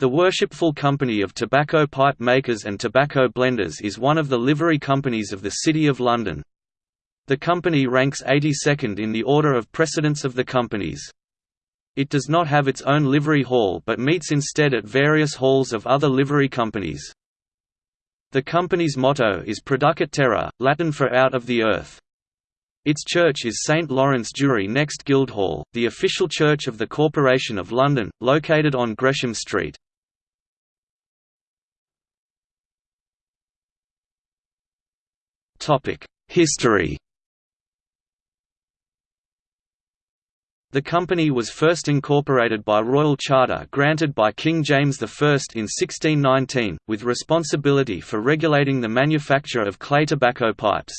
The Worshipful Company of Tobacco Pipe Makers and Tobacco Blenders is one of the livery companies of the City of London. The company ranks 82nd in the order of precedence of the companies. It does not have its own livery hall but meets instead at various halls of other livery companies. The company's motto is Producat Terra, Latin for out of the earth. Its church is St Lawrence Jewry next Guildhall, the official church of the Corporation of London, located on Gresham Street. History The company was first incorporated by royal charter granted by King James I in 1619, with responsibility for regulating the manufacture of clay tobacco pipes.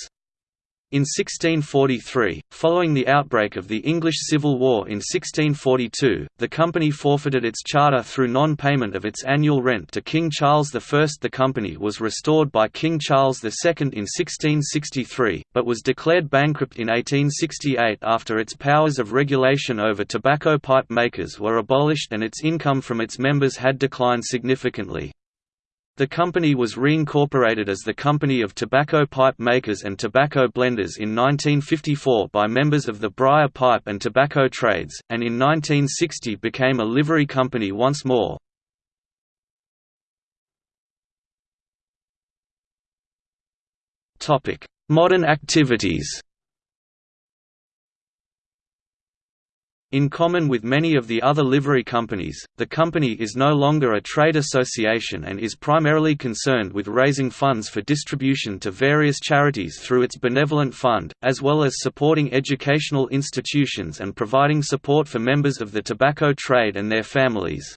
In 1643, following the outbreak of the English Civil War in 1642, the company forfeited its charter through non-payment of its annual rent to King Charles I. The company was restored by King Charles II in 1663, but was declared bankrupt in 1868 after its powers of regulation over tobacco pipe makers were abolished and its income from its members had declined significantly. The company was reincorporated as the Company of Tobacco Pipe Makers and Tobacco Blenders in 1954 by members of the Briar Pipe and Tobacco Trades, and in 1960 became a livery company once more. Modern activities In common with many of the other livery companies, the company is no longer a trade association and is primarily concerned with raising funds for distribution to various charities through its benevolent fund, as well as supporting educational institutions and providing support for members of the tobacco trade and their families.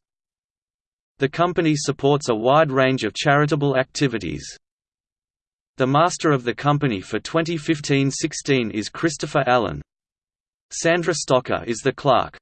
The company supports a wide range of charitable activities. The master of the company for 2015–16 is Christopher Allen, Sandra Stocker is the clerk.